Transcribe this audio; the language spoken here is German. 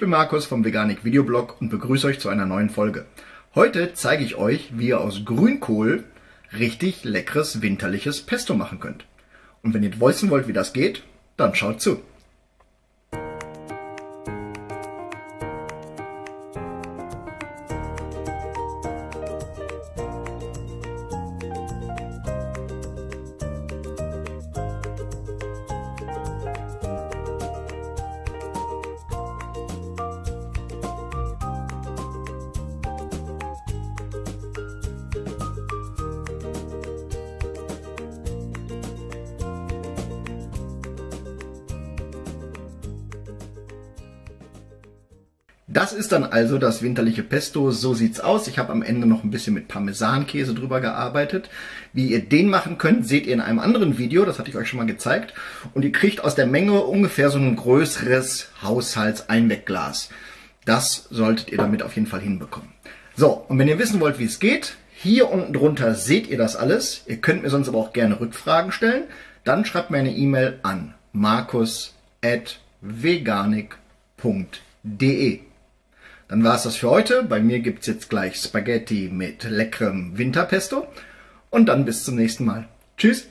bin Markus vom Veganik Videoblog und begrüße euch zu einer neuen Folge. Heute zeige ich euch, wie ihr aus Grünkohl richtig leckeres winterliches Pesto machen könnt. Und wenn ihr wissen wollt, wie das geht, dann schaut zu. Das ist dann also das winterliche Pesto. So sieht's aus. Ich habe am Ende noch ein bisschen mit Parmesankäse drüber gearbeitet. Wie ihr den machen könnt, seht ihr in einem anderen Video. Das hatte ich euch schon mal gezeigt. Und ihr kriegt aus der Menge ungefähr so ein größeres Haushaltseinwegglas. Das solltet ihr damit auf jeden Fall hinbekommen. So, und wenn ihr wissen wollt, wie es geht, hier unten drunter seht ihr das alles. Ihr könnt mir sonst aber auch gerne Rückfragen stellen. Dann schreibt mir eine E-Mail an markus.veganik.de. Dann war es das für heute. Bei mir gibt's jetzt gleich Spaghetti mit leckerem Winterpesto. Und dann bis zum nächsten Mal. Tschüss!